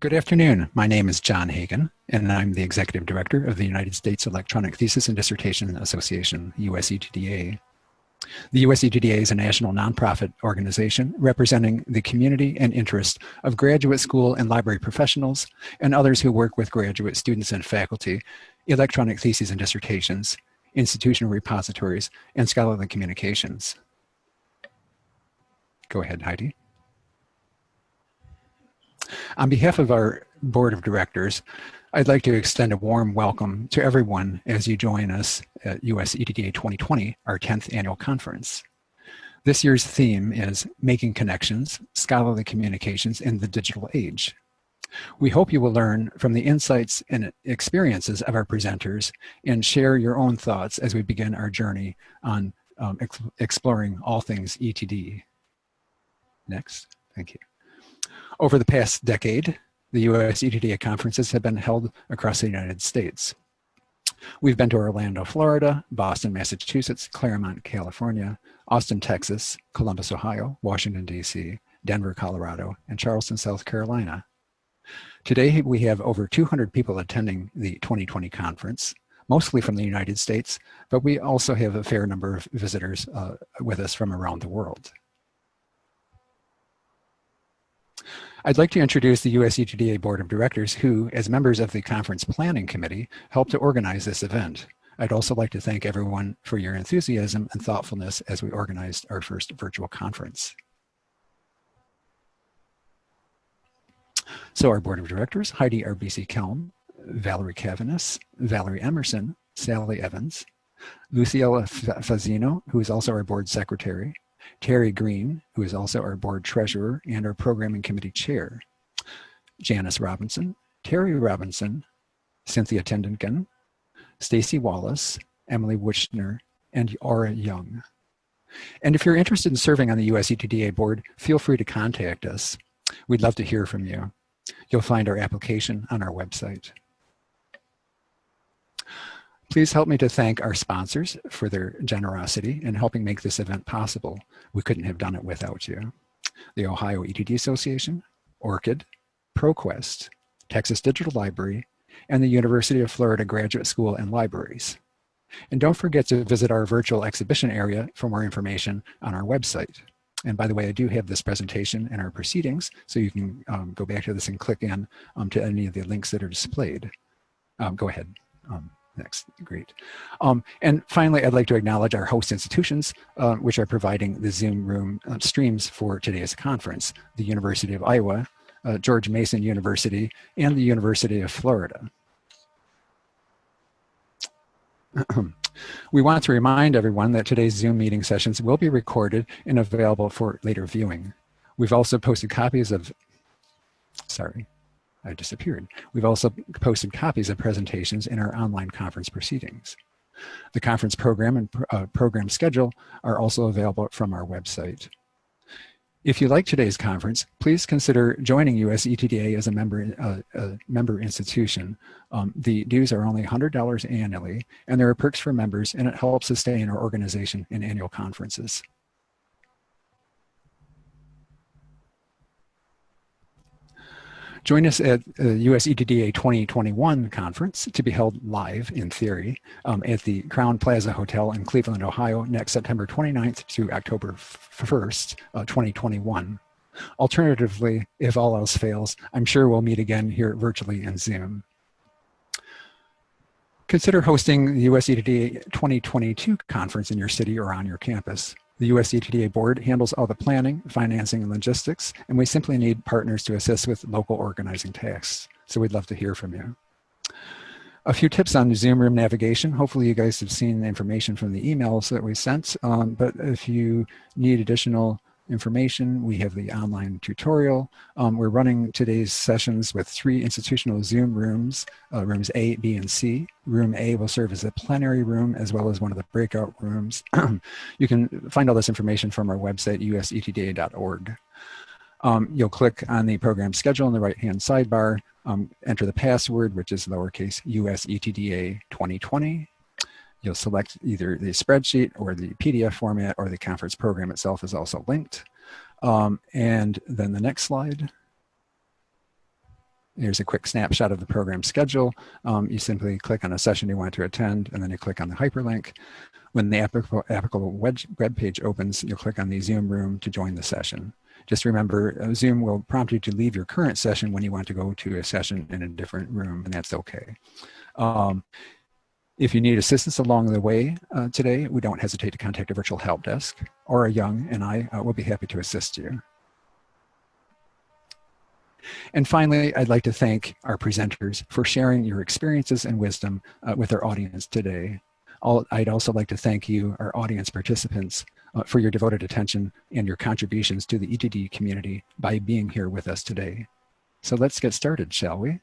Good afternoon. My name is John Hagan, and I'm the Executive Director of the United States Electronic Thesis and Dissertation Association, USETDA. The USETDA is a national nonprofit organization representing the community and interest of graduate school and library professionals and others who work with graduate students and faculty, electronic theses and dissertations, institutional repositories, and scholarly communications. Go ahead, Heidi. On behalf of our board of directors, I'd like to extend a warm welcome to everyone as you join us at US ETDA 2020, our 10th annual conference. This year's theme is Making Connections, Scholarly Communications in the Digital Age. We hope you will learn from the insights and experiences of our presenters and share your own thoughts as we begin our journey on um, ex exploring all things ETD. Next, thank you. Over the past decade, the US ETDA conferences have been held across the United States. We've been to Orlando, Florida, Boston, Massachusetts, Claremont, California, Austin, Texas, Columbus, Ohio, Washington, D.C., Denver, Colorado, and Charleston, South Carolina. Today, we have over 200 people attending the 2020 conference, mostly from the United States, but we also have a fair number of visitors uh, with us from around the world. I'd like to introduce the USETDA Board of Directors who, as members of the Conference Planning Committee, helped to organize this event. I'd also like to thank everyone for your enthusiasm and thoughtfulness as we organized our first virtual conference. So our Board of Directors, Heidi RBC Kelm, Valerie Cavanis, Valerie Emerson, Sally Evans, Luciela Fazino, who is also our Board Secretary, Terry Green, who is also our board treasurer and our programming committee chair, Janice Robinson, Terry Robinson, Cynthia Tendenken, Stacy Wallace, Emily Wichner, and Aura Young. And if you're interested in serving on the USETDA board, feel free to contact us. We'd love to hear from you. You'll find our application on our website. Please help me to thank our sponsors for their generosity in helping make this event possible. We couldn't have done it without you. The Ohio ETD Association, ORCID, ProQuest, Texas Digital Library, and the University of Florida Graduate School and Libraries. And don't forget to visit our virtual exhibition area for more information on our website. And by the way, I do have this presentation and our proceedings, so you can um, go back to this and click in um, to any of the links that are displayed. Um, go ahead. Next, great. Um, and finally, I'd like to acknowledge our host institutions, uh, which are providing the Zoom room uh, streams for today's conference, the University of Iowa, uh, George Mason University, and the University of Florida. we want to remind everyone that today's Zoom meeting sessions will be recorded and available for later viewing. We've also posted copies of, sorry, I disappeared. We've also posted copies of presentations in our online conference proceedings. The conference program and uh, program schedule are also available from our website. If you like today's conference, please consider joining USETDA as a member, uh, a member institution. Um, the dues are only $100 annually, and there are perks for members, and it helps sustain our organization in annual conferences. Join us at the US ETDA 2021 conference to be held live in theory um, at the Crowne Plaza Hotel in Cleveland, Ohio next September 29th to October 1st, uh, 2021. Alternatively, if all else fails, I'm sure we'll meet again here virtually in Zoom. Consider hosting the US ETDA 2022 conference in your city or on your campus. The US ETDA board handles all the planning, financing, and logistics, and we simply need partners to assist with local organizing tasks. So we'd love to hear from you. A few tips on Zoom room navigation. Hopefully you guys have seen the information from the emails that we sent, um, but if you need additional information. We have the online tutorial. Um, we're running today's sessions with three institutional Zoom rooms, uh, rooms A, B, and C. Room A will serve as a plenary room as well as one of the breakout rooms. you can find all this information from our website, usetda.org. Um, you'll click on the program schedule in the right-hand sidebar, um, enter the password, which is lowercase usetda 2020, You'll select either the spreadsheet or the PDF format or the conference program itself is also linked. Um, and then the next slide. Here's a quick snapshot of the program schedule. Um, you simply click on a session you want to attend, and then you click on the hyperlink. When the applicable, web page opens, you'll click on the Zoom room to join the session. Just remember, uh, Zoom will prompt you to leave your current session when you want to go to a session in a different room, and that's okay. Um, if you need assistance along the way uh, today, we don't hesitate to contact a virtual help desk or a young and I uh, will be happy to assist you. And finally, I'd like to thank our presenters for sharing your experiences and wisdom uh, with our audience today. I'd also like to thank you, our audience participants, uh, for your devoted attention and your contributions to the ETD community by being here with us today. So let's get started, shall we?